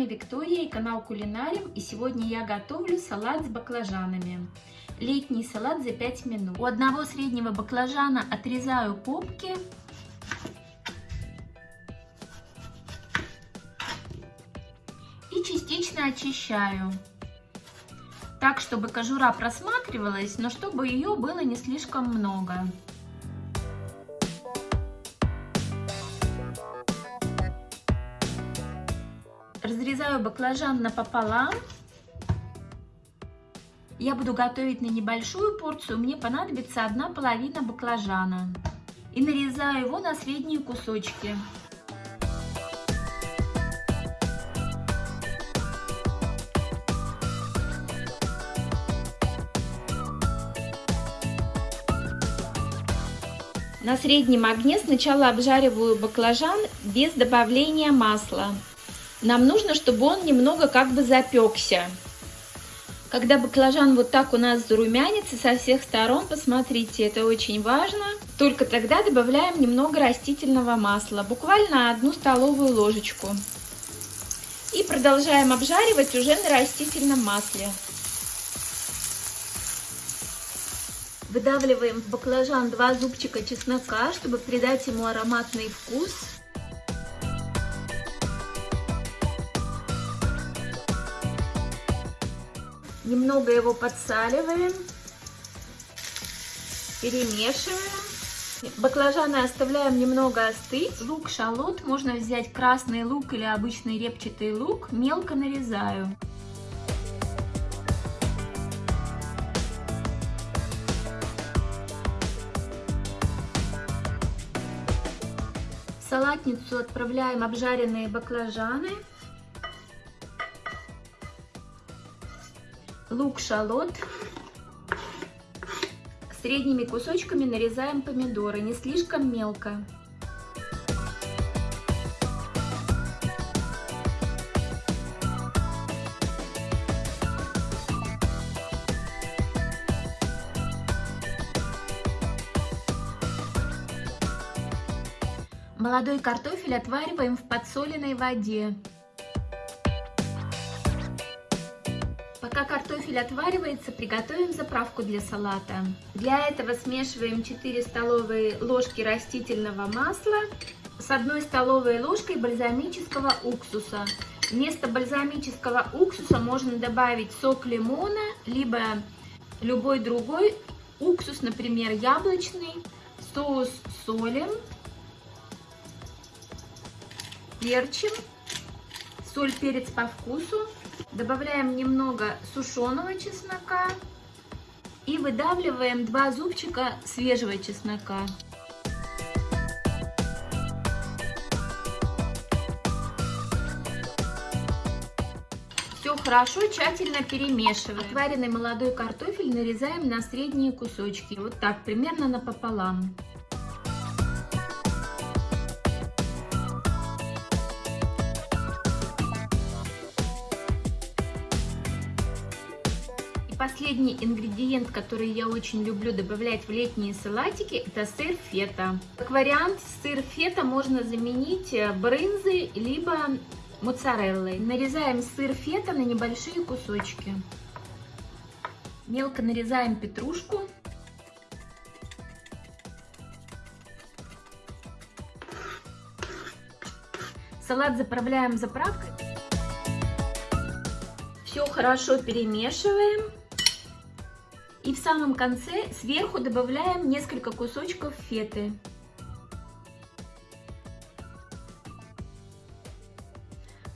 вами Виктория и канал Кулинарим. И сегодня я готовлю салат с баклажанами. Летний салат за 5 минут. У одного среднего баклажана отрезаю попки. И частично очищаю. Так, чтобы кожура просматривалась, но чтобы ее было не слишком много. Разрезаю баклажан напополам. Я буду готовить на небольшую порцию, мне понадобится одна половина баклажана. И нарезаю его на средние кусочки. На среднем огне сначала обжариваю баклажан без добавления масла. Нам нужно, чтобы он немного как бы запекся. Когда баклажан вот так у нас зарумянится со всех сторон, посмотрите, это очень важно. Только тогда добавляем немного растительного масла, буквально одну столовую ложечку. И продолжаем обжаривать уже на растительном масле. Выдавливаем в баклажан два зубчика чеснока, чтобы придать ему ароматный вкус. Немного его подсаливаем, перемешиваем. Баклажаны оставляем немного остыть. Лук, шалот, можно взять красный лук или обычный репчатый лук, мелко нарезаю. В салатницу отправляем обжаренные баклажаны. Лук-шалот. Средними кусочками нарезаем помидоры, не слишком мелко. Молодой картофель отвариваем в подсоленной воде. Пока картофель отваривается, приготовим заправку для салата. Для этого смешиваем 4 столовые ложки растительного масла с 1 столовой ложкой бальзамического уксуса. Вместо бальзамического уксуса можно добавить сок лимона, либо любой другой уксус, например, яблочный. Соус солим, перчим, соль, перец по вкусу. Добавляем немного сушеного чеснока и выдавливаем два зубчика свежего чеснока. Все хорошо, тщательно перемешиваем. Отваренный молодой картофель нарезаем на средние кусочки, вот так, примерно напополам. Последний ингредиент, который я очень люблю добавлять в летние салатики, это сыр фета. Как вариант, сыр фета можно заменить э, брынзой, либо моцареллой. Нарезаем сыр фета на небольшие кусочки. Мелко нарезаем петрушку. Салат заправляем заправкой. Все хорошо перемешиваем. И в самом конце сверху добавляем несколько кусочков феты.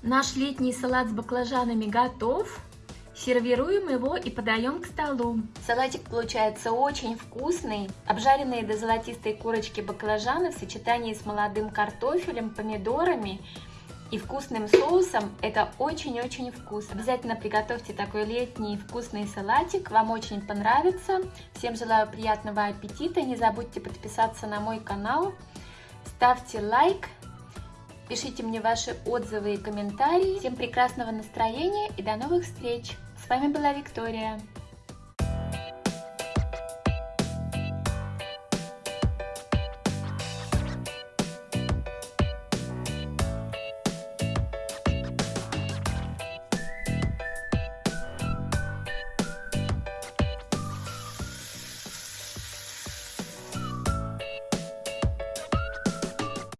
Наш летний салат с баклажанами готов. Сервируем его и подаем к столу. Салатик получается очень вкусный. Обжаренные до золотистой корочки баклажаны в сочетании с молодым картофелем, помидорами – и вкусным соусом. Это очень-очень вкусно. Обязательно приготовьте такой летний вкусный салатик. Вам очень понравится. Всем желаю приятного аппетита. Не забудьте подписаться на мой канал. Ставьте лайк. Пишите мне ваши отзывы и комментарии. Всем прекрасного настроения и до новых встреч. С вами была Виктория.